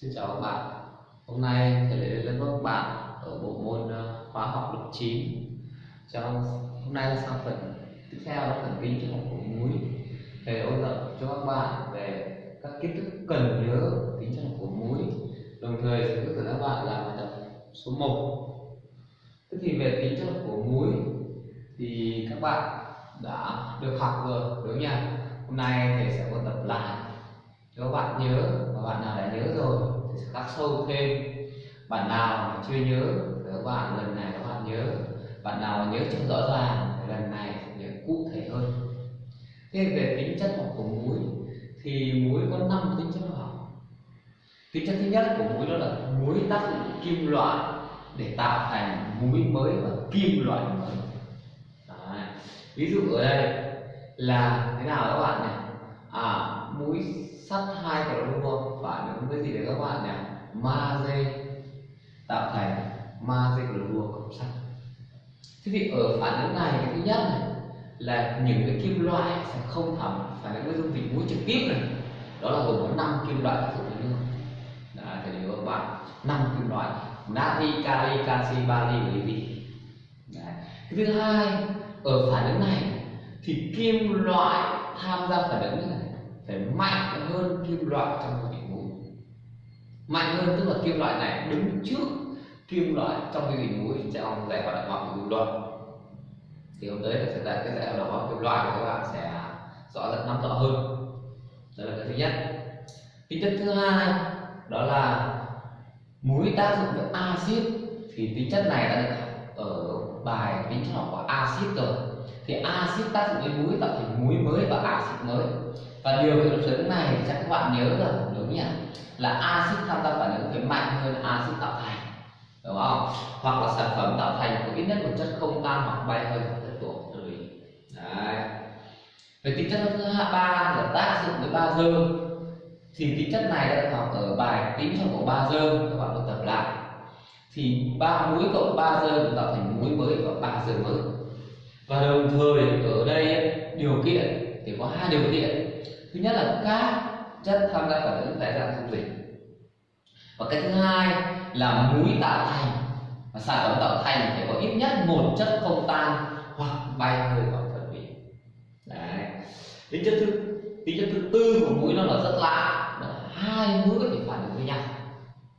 Xin chào các bạn. Hôm nay thầy lại đến với các bạn ở bộ môn ờ, hóa học lớp 9. Trong hôm nay là sang phần tiếp theo là phần kinh cho học của muối. Thầy ôn tập cho các bạn về các kiến thức cần nhớ tính chất học của muối. Đồng thời sẽ hướng dẫn các bạn làm bài tập số 1. Thế thì về tính chất học của muối thì các bạn đã được học rồi, đúng không nhỉ? Hôm nay thầy sẽ ôn tập lại nếu các bạn nhớ và bạn nào đã nhớ rồi thì sẽ khắc sâu thêm. Bạn nào mà chưa nhớ thì các bạn lần này các bạn nhớ. Bạn nào mà nhớ chưa rõ ràng thì lần này sẽ nhớ cụ thể hơn. Thế về tính chất học của muối thì muối có năm tính chất học. Tính chất thứ nhất của muối đó là muối tác dụng kim loại để tạo thành muối mới và kim loại mới. Đấy. ví dụ ở đây là thế nào các bạn này à muối sắt hai clorua phản ứng với gì đấy các bạn nhỉ magie tạo thành magie clorua cộng sắt. Thế thì ở phản ứng này cái thứ nhất này, là những cái kim loại sẽ không thẩm phản ứng với dung dịch muối trực tiếp này. Đó là gồm có năm kim loại tác dụng với nhau đã, thầy nhớ các bạn. Năm kim loại. Natri, kali, canxi bari và lithium cái thứ hai, ở phản ứng này thì kim loại tham gia phản ứng này phải mạnh hơn kim loại trong cái vị muối mạnh hơn tức là kim loại này đứng trước kim loại trong cái vị muối trong giải hoạt động hóa của kim loại thì hôm tới là sẽ đạt cái giải hoạt động hóa kim loại của các bạn sẽ rõ ràng nắm rõ hơn. Đó là cái thứ nhất. Tính chất thứ hai đó là muối tác dụng với axit. Thì tính chất này đã được ở bài tính chất học của axit rồi. Thì axit tác dụng với muối tạo thành muối mới và axit mới và điều kiện chứng này chắc các bạn nhớ rồi đúng nhỉ? Là axit tham gia phản ứng phải mạnh hơn axit tạo thành, đúng không? Hoặc là sản phẩm tạo thành có ít nhất một chất không tan hoặc bay hơi hoặc chất tổ tùy. Đấy. Về tính chất thứ hai, ba là tác dụng với ba dơ thì tính chất này đã học ở bài tính trong của bazơ các bạn có tập lại. Thì ba muối cộng ba dư được tạo thành muối mới và bazơ mới. Và đồng thời ở đây điều kiện thì có hai điều kiện thứ nhất là các chất tham gia phản ứng tại dạng dung dịch. Và cái thứ hai là muối tạo thành. Và sản phẩm tạo thành phải có ít nhất một chất không tan hoặc bay hơi hoặc phân hủy đấy. Tính chất thứ tính chất thứ tư của muối nó là rất lạ. Là hai muối có thể phản ứng với nhau.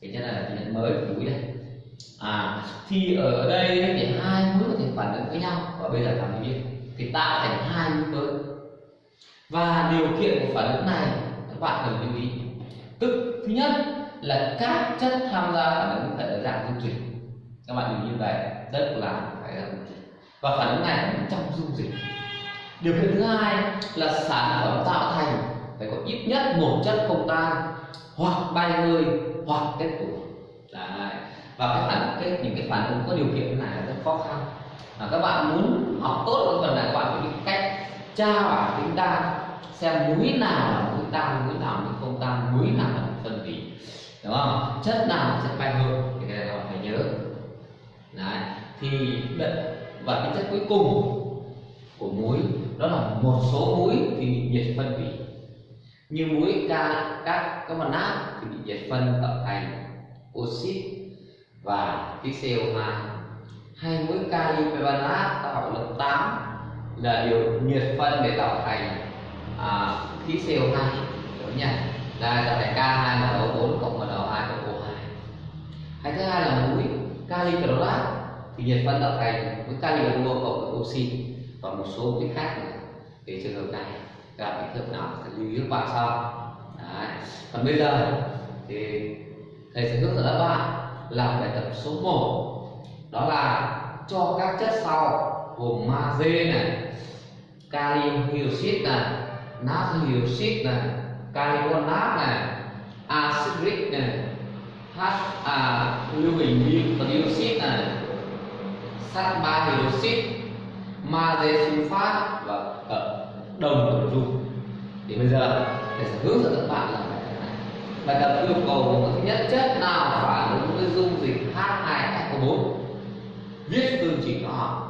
Cái chất này là tính chất mới của muối đây. À thì ở đây thì hai muối có thể phản ứng với nhau. Và bây giờ làm gì thì tạo thành hai muối mới và điều kiện của phản ứng này, các bạn cần lưu ý. Tức, thứ nhất là các chất tham gia phản ứng phải ở dạng dung dịch. Các bạn lưu ý như vậy, rất là phải là dung dịch. Và phản ứng này cũng trong dung dịch. Điều kiện thứ hai là sản phẩm tạo thành phải có ít nhất một chất không tan, hoặc bay hơi, hoặc kết tủa Đấy. và cái phản, cái, những cái phản ứng có điều kiện này là rất khó khăn. Mà các bạn muốn học tốt cái phần này, các bạn phải biết cách tra bảng tính tan xem muối nào là muối tan muối nào là không tan muối nào là phân hủy đúng không? Chất nào là chất bay hơn thì cái này phải nhớ. Đấy, thì và cái chất cuối cùng của muối, đó là một số muối thì bị nhiệt phân hủy như muối ca, các các mặt nát thì bị nhiệt phân tạo thành oxit và khí CO2 hay muối kali permanganate tạo học lớp 8 là điều nhiệt phân để tạo thành à, khí CO2 đúng nhỉ đây tạo thành K2NO4 cộng NO2 cộng O2 hay thứ hai là muối kali clorat thì nhiệt phân tạo thành muối kali clorua cộng oxy và một số muối khác nữa. Thì trường hợp này gặp những trường nào thì lưu ý các bạn sau. Đấy. còn bây giờ thì thầy sẽ hướng dẫn các bạn làm bài tập số 1 đó là cho các chất sau gồm magie này kalium hydroxit này natri hydroxit này carbonat này acidic này h à, lưu huỳnh hydroxit này sắt ba hydroxit magie sulfat và ở đồng của dung thì bây giờ để sẽ hướng dẫn các bạn là bài tập yêu cầu thứ nhất chất nào phản ứng với dung dịch H2SO4 viết phương trình hóa học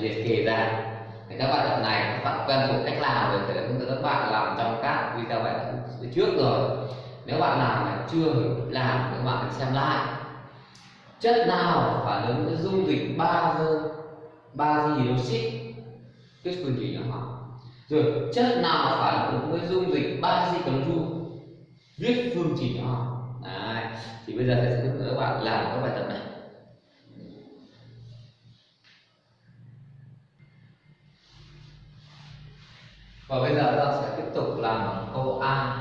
liệt kê ra. Thì các bài tập này, các bạn quen thuộc cách làm rồi thì hướng dẫn các bạn làm trong các video bài tập trước rồi. Nếu bạn nào mà chưa hiểu làm thì các bạn hãy xem lại. Chất nào phản ứng với dung dịch bazơ ba hydroxit? Viết phương trình nhỏ rồi, chất nào phản ứng với dung dịch bazơ clorua viết phương trình nhỏ Đấy. thì bây giờ thầy sẽ hướng dẫn các bạn làm các bài tập này. Và bây giờ ta sẽ tiếp tục làm câu A.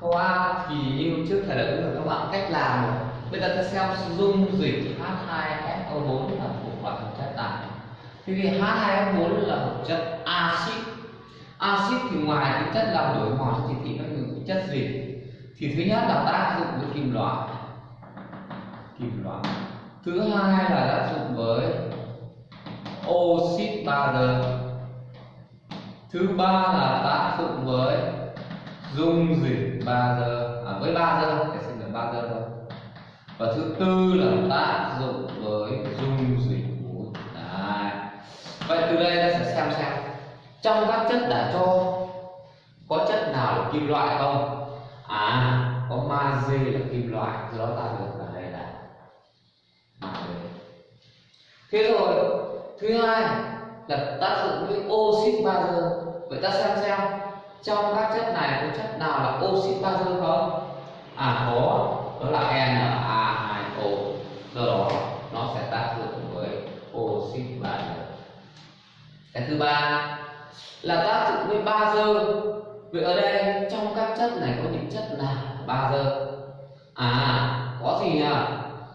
Câu A thì như trước thầy đã hướng dẫn các bạn cách làm. Rồi bây giờ ta xem dung dịch H2SO4 là một loại hợp chất nào thì H2SO4 là một chất axit. Axit thì ngoài cái chất làm đổi mòn thì thì nó những chất gì? Thì thứ nhất là tác dụng với kim loại. Kim loại. Thứ hai là tác dụng với oxit bazơ thứ ba là tác dụng với dung dịch bazơ à, với bazơ để xin được bazơ thôi. Và thứ tư là tác dụng với dung dịch muối vậy từ đây ta sẽ xem xem trong các chất đã cho có chất nào là kim loại không? À có magie là kim loại. Do đó ta được là đây là magie thế rồi thứ hai là tác dụng với oxit magie vậy ta xem xem, trong các chất này có chất nào là oxit bazơ không? À có. Đó là Na2O do đó, nó sẽ tác dụng với oxit bazơ cái thứ ba là tác dụng với bazơ vậy ở đây, trong các chất này có những chất nào bazơ à có gì nhỉ?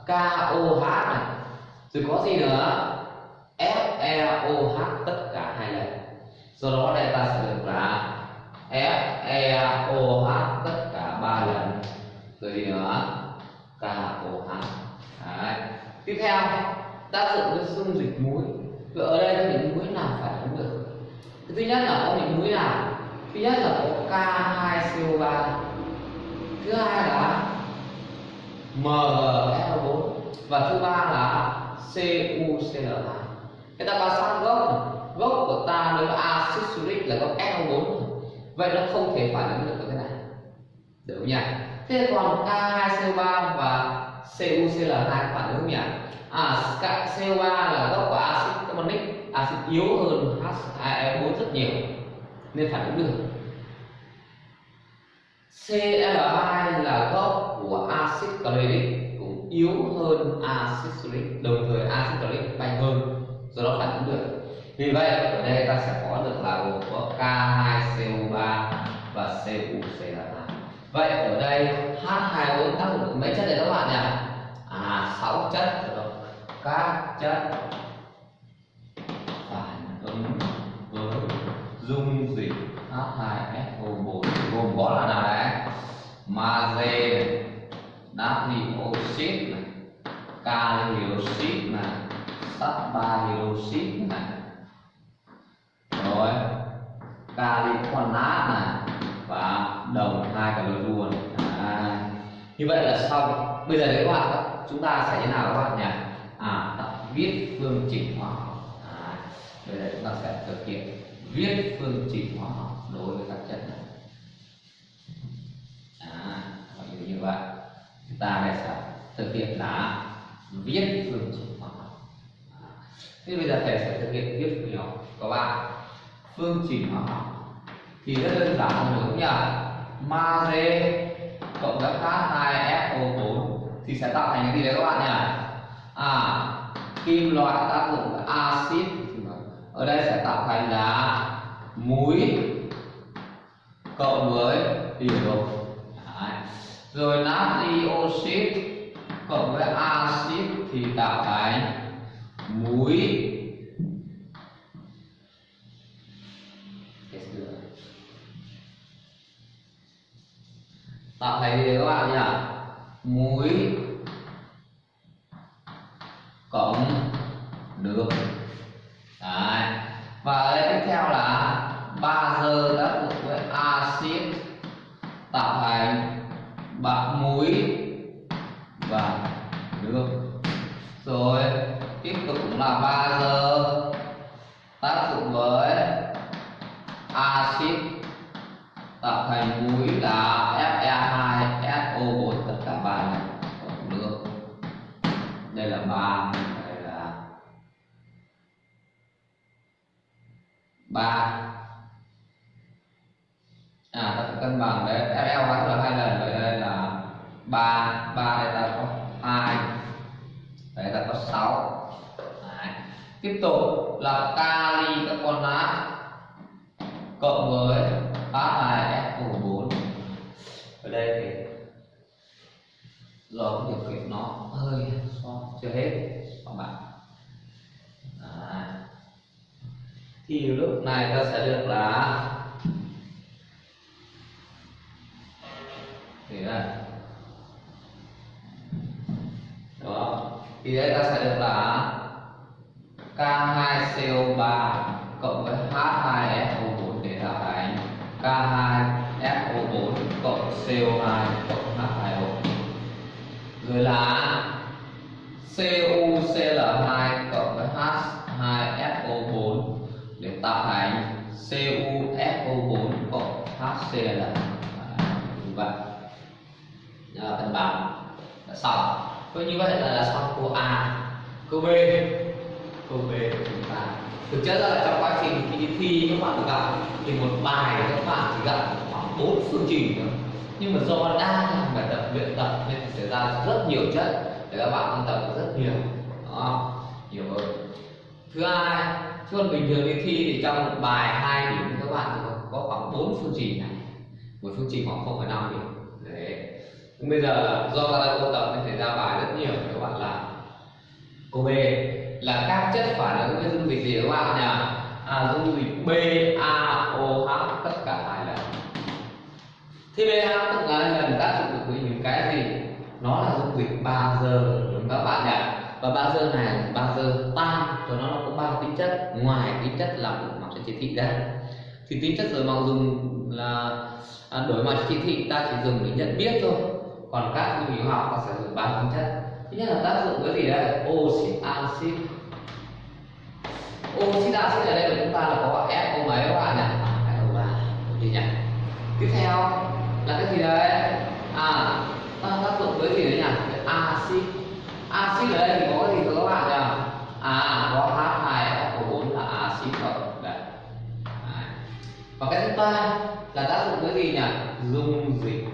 KOH này. Rồi có gì nữa? FeOH tất cả do đó đây ta sẽ được là F E O, H, tất cả ba lần. Rồi gì nữa K, O, H. Đấy. tiếp theo, tác dụng với dung dịch muối vậy ở đây có những muối nào phải ứng được? Thứ nhất là có những muối nào? Thứ nhất là có K2CO3 thứ hai là MgSO4 và thứ ba là CuCl2 người ta quan sát gốc gốc của ta nếu axit sulfuric là gốc SO4 vậy nó không thể phản ứng được với cái này. Được không nhỉ? Thế còn K2CO3 và CuCl2 phản ứng nhỉ? À CO3 là gốc của axit carbonic axit yếu hơn H2O4 e rất nhiều, nên phản ứng được. Cl2 là gốc của axit chloric cũng yếu hơn axit sulfuric đồng thời axit chloric mạnh hơn, do đó phản ứng được vì vậy, ở đây ta sẽ có được là gồm có K2CO3 và CuCl2 vậy ở đây H2O tác dụng được mấy chất này các bạn nhỉ? À 6 chất. Rồi. Các chất phản ứng với dung dịch H2SO4 gồm có là nào đấy? Magie natri oxit này kali oxit này, sắt ba hydroxit này rồi kali carbonat này và đồng hai clorua luôn. À, như vậy là xong bây giờ đấy các bạn chúng ta sẽ thế nào các bạn nhỉ? À tập viết phương trình hóa học. À, bây giờ chúng ta sẽ thực hiện viết phương trình hóa học đối với các chất này. À, như vậy. Chúng ta đây sẽ thực hiện là viết phương trình hóa học. À, thế bây giờ thầy sẽ thực hiện viết phương trình hóa học. Các bạn phương trình hóa học. Thì rất đơn giản đúng không nhỉ magie cộng với H2SO4 thì sẽ tạo thành cái gì đấy các bạn nhỉ? À kim loại tác dụng với axit. Ở đây sẽ tạo thành là muối cộng với hydro rồi natri oxit cộng với axit thì tạo thành muối. Tạo thành gì các bạn nhỉ? Muối cộng đường, Đấy. và ở đây tiếp theo là bazơ tác dụng với axit. Tạo thành bạc muối và đường, rồi tiếp tục là ba à ta phải cân bằng đấy. FL hóa là hai lần, vậy đây là ba ba đây ta có hai, đấy ta có sáu. Tiếp tục là kali carbonat cộng với H2SO4 ở đây thì do điều kiện nó hơi so, chưa hết, các bạn. À. thì lúc này ta sẽ được là thế là đó. Thì đây ta sẽ được là K2CO3 cộng với H2SO4 để tạo thành K2SO4 cộng CO2 cộng H2O rồi là CuCl2 cộng với H2SO4 để tạo thành CuSO4 cộng HCl xong. Với như vậy là, là xong câu A. Câu B. Câu B của chúng ta. Thực chất là trong quá trình khi đi thi các bạn gặp thì một bài các bạn chỉ gặp khoảng bốn phương trình thôi. Nhưng mà do đang làm bài tập luyện tập nên xảy ra rất nhiều chất để các bạn ôn tập rất nhiều. Đó nhiều hơn thứ hai chứ còn bình thường đi thi thì trong một bài hai điểm các bạn có, khoảng bốn phương trình này. Một phương trình khoảng không phải năm điểm bây giờ do ta đang ôn tập nên xảy ra bài rất nhiều các bạn làm. Câu B là các chất phản ứng với dung dịch gì các bạn nhỉ à, dung dịch BaOH tất cả hai lần. Thì BaOH tất cả hai lần tác dụng được với những cái gì? Nó là dung dịch bazơ đúng các bạn nhỉ? Và bazơ này bazơ tan cho nó có ba tính chất. Ngoài tính chất là đổi màu cho chỉ thị ra. Thì tính chất đổi màu dùng là à, đổi màu cho chỉ thị ta chỉ dùng để nhận biết thôi còn các dung dịch hóa học ta sử dụng ba tính chất. Thứ nhất là tác dụng với gì đây? Oxit axit oxit axit ở đây của chúng ta là có FO mấy các bạn nhỉ? FO3 gì nhỉ? Tiếp theo là cái gì đấy à ta tác dụng với gì đấy nhỉ? Axit axit ở đây thì có cái gì các bạn nhỉ? À có H2SO4 là axit rồi đấy. Và cái thứ ba là tác dụng với gì nhỉ? Dung dịch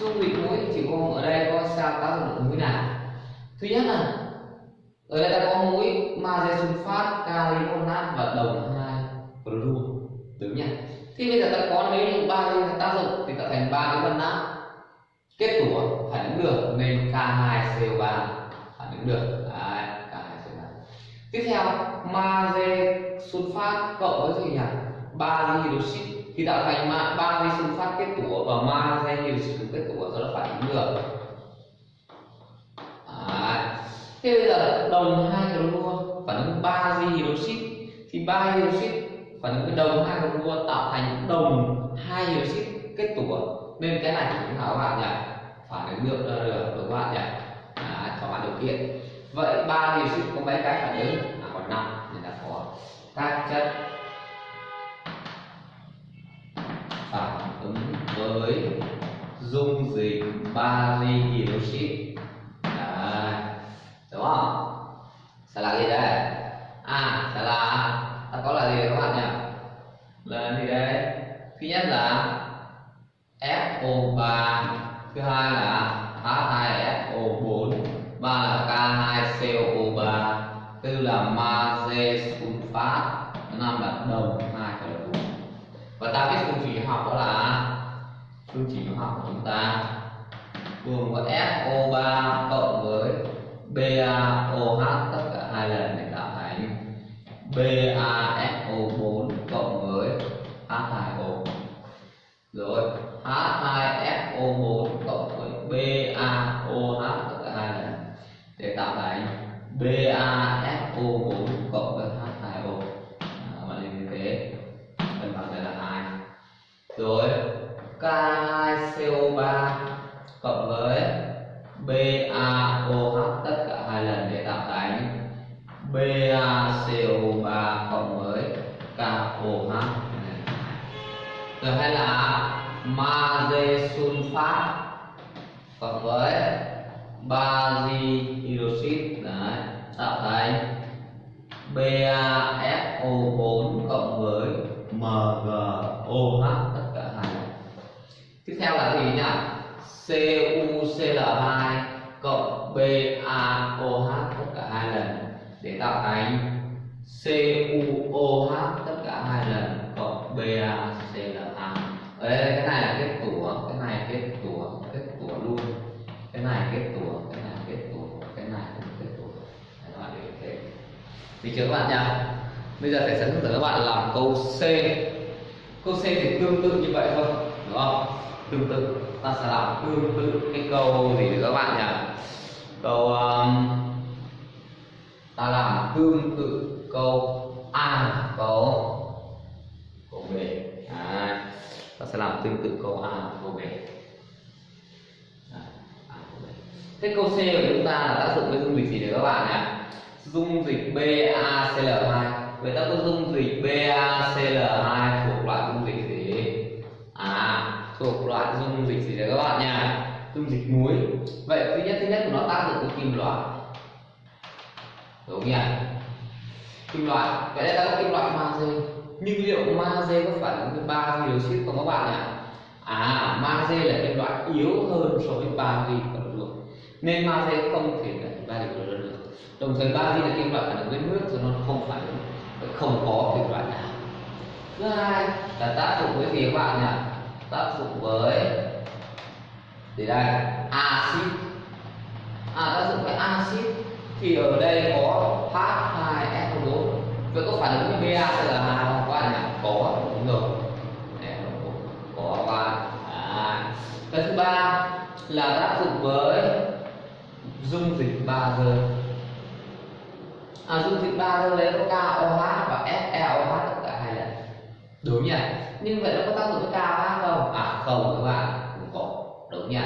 dung dịch mũi chỉ có ở đây có sao tác dụng được muối nào. Thứ nhất là ở đây ta có mũi magie sulfat kali carbonat và đồng hai fluorua đúng nhỉ thì bây giờ ta có nếu như ba cái tác dụng thì tạo thành ba cái phân nát. Kết tủa phản ứng được nên K2CO3 phản ứng được. Đấy, K2CO3 tiếp theo magie sulfat cộng với gì nhỉ? Ba hydroxit thì tạo thành ma ba di sinh phát kết tủa và ma nhiều sử kết tủa do nó phản ứng được à, thế bây giờ đồng hai hydrochlor phản ứng ba di hydroxit. Thì ba hydroxit phản ứng với đồng hai hydrochlor tạo thành đồng hai hydroxit kết tủa. Nên cái này chúng ta các bạn nhỉ? Phản ứng được được đúng không bạn nhỉ? À, cho bạn điều kiện. Vậy ba hydroxit có mấy cái phản ứng? À, còn năm nên là có các chất. Với dung dịch bali hydroxit. Đấy. Đúng không? Sẽ à, là gì đây à sẽ là ta có là gì các bạn nhỉ? Là gì đây thứ nhất là FO3 thứ hai là H2SO4 ba là K2CO3 tư là magie sulfat năm là đồng hai carbon và ta biết phương trình học đó là phương trình hóa học của chúng ta gồm có SO3 cộng với BaOH tất cả hai lần để tạo thành BaSO4 cộng với H2O rồi H2SO4 cộng với BaOH tất cả hai lần để tạo thành BaSO4 cộng với H2O à, như thế. Cân bằng đây là hai. Rồi K2CO3 cộng với BaOH tất cả hai lần để tạo thành BaCO3 cộng với KOH rồi hay là magie sunfat cộng với bazi hydroxit đấy, tạo thành BaFO4 cộng với MgOH tất tiếp theo là gì nhỉ? CuCl2 cộng BaOH tất cả hai lần để tạo thành CuOH tất cả hai lần cộng BaCl2 ở đây cái này là kết tủa, cái này kết tủa kết tủa luôn. Cái này kết tủa, cái này kết tủa, cái này cũng kết tủa. Các bạn để thế. Thì chưa các bạn nhá bây giờ thầy sẽ hướng dẫn các bạn làm câu C. Câu C thì tương tự như vậy thôi, đúng không? Tương tự. Ta sẽ làm tương tự cái câu gì nữa các bạn nhỉ? Câu um, ta làm tương tự câu A câu câu B à, ta sẽ làm tương tự câu A câu B thế câu C của chúng ta là tác dụng với dung dịch gì đấy các bạn nhỉ? Dung dịch BaCl2 vậy ta có dung dịch BaCl2 thuộc loại dung dịch gì à thuộc loại dung dịch gì đấy các bạn nha dung dịch muối. Vậy thứ nhất thứ nhất của nó tác dụng với kim loại. Đúng nhỉ? Kim loại vậy đây ta có kim loại magie nhưng liệu magie có phản ứng với ba hydroxit không các bạn nhỉ? À magie là kim loại yếu hơn so với bari còn được nên magie không thể là ba và được. Đồng thời ba bari là kim loại phản ứng với nước, cho nó không phản ứng không có kim loại nào. Thứ hai là tác dụng với gì các bạn nhỉ? Tác dụng với thì đây axit. À tác dụng với axit thì ở đây có H2SO4 vậy có phản ứng với BaCl2 không? Các bạn nhỉ? Có đúng rồi. Có và à. cái thứ ba là tác dụng với dung dịch bazơ à, dung dịch ba giờ đấy có KOH và FeOH tất cả hai lần. Đúng nhỉ? Nhưng vậy nó có tác dụng với KOH không? À không các bạn đúng nhỉ?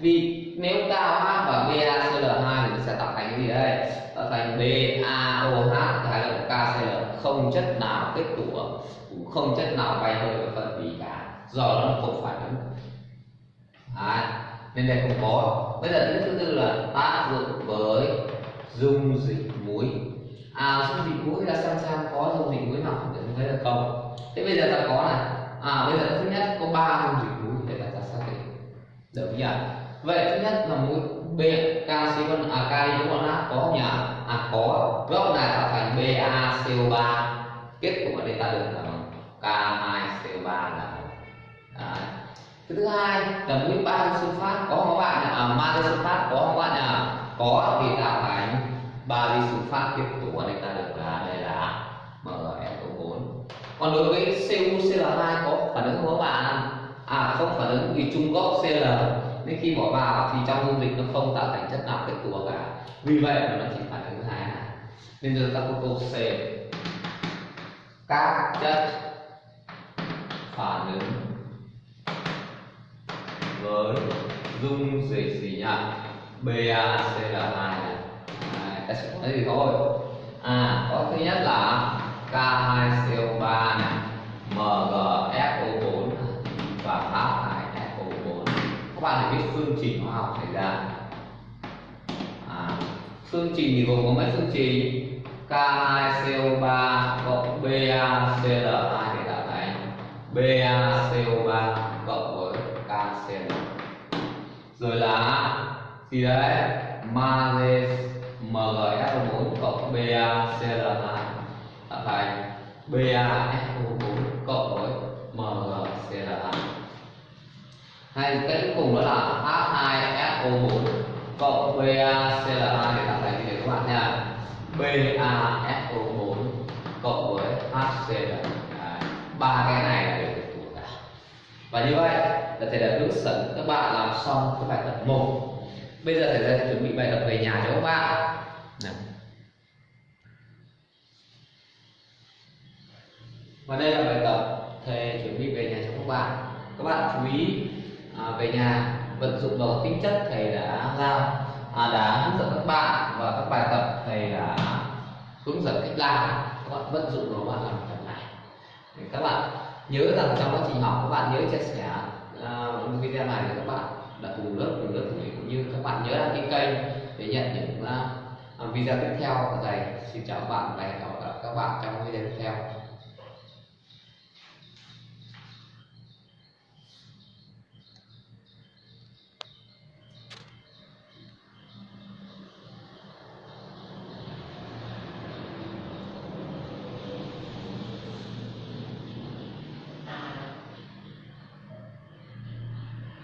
Vì nếu KOH và BaCl2 thì sẽ tạo thành cái gì đây? Tạo thành BaOH hay là KCl không chất nào kết tủa cũng không chất nào bay hơi và phân hủy cả. Do nó không phản ứng à, nên đây không có. Bây giờ thứ tư là tác dụng với dung dịch muối à dung dịch muối là xem xem có dung dịch muối nào để thấy là không? Thế bây giờ ta có này. À bây giờ thứ nhất có ba dung dịch muối để ta xác định được nhỉ vậy thứ nhất là mũi B canxi con à kali con H có không nhỉ? À có. Gốc này tạo thành BaCO3 kết quả đây ta được là K2CO3 là Đấy. cái thứ hai là mũi ba sulfat có không các bạn à magie sulfat có không các bạn nhỉ? Có, thì tạo thành ba sulfat kết tủa đây ta được là đây là MnO4 còn đối với CuCl2 có phản ứng không các bạn? À không phản ứng vì chung gốc Cl nên khi bỏ vào thì trong dung dịch nó không tạo thành chất nào kết tủa cả vì vậy mà nó chỉ phản ứng hai nên chúng ta có câu C. Các chất phản ứng với dung dịch gì nhỉ? BaCl2 này. Ta sẽ có gì thôi. À có thứ nhất là K2CO3 này. MgFO4 các bạn phải biết phương trình hóa học xảy ra. À, phương trình thì gồm có mấy phương trình? K2CO3 cộng BaCl2 để tạo thành BaCO3 cộng với KCl rồi là gì đấy? Magie MgSO4 cộng BaCl2 tạo thành BaSO4 cộng với Mg hay cái cuối cùng đó là H2SO4 cộng BaCl2 để tạo thành như thế các bạn nha. BaSO4 cộng với HCl ba cái này là đều được thuộc cả. Và như vậy là thầy đã hướng dẫn các bạn làm xong cái bài tập 1 bây giờ thầy sẽ chuẩn bị bài tập về nhà cho các bạn. Nào. và đây là bài tập thầy chuẩn bị về nhà cho các bạn. Các bạn chú ý À, về nhà vận dụng vào tính chất thầy đã giao à, đã hướng dẫn các bạn và các bài tập thầy đã hướng dẫn cách làm. Các bạn vận dụng vào bạn làm bài tập này thì các bạn nhớ rằng trong quá trình học các bạn nhớ chia sẻ uh, video này với các bạn đã cùng lớp cùng lớp cũng như các bạn nhớ đăng ký kênh để nhận những uh, video tiếp theo. Của thầy xin chào các bạn và hẹn gặp lại các bạn trong video tiếp theo.